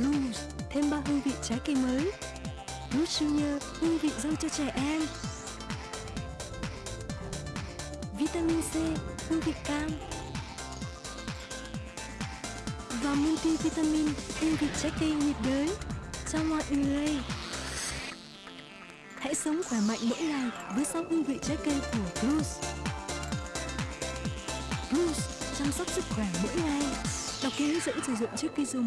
Blues, thêm ba hương vị trái cây mới. Blues Junior, hương vị dâu cho trẻ em. Vitamin C, hương vị cam. Và multivitamin, hương vị trái cây nhiệt đới cho mọi người. Hãy sống khỏe mạnh mỗi ngày với sáu hương vị trái cây của Blues. Blues chăm sóc sức khỏe mỗi ngày. Đọc kỹ hướng dẫn sử dụng trước khi dùng.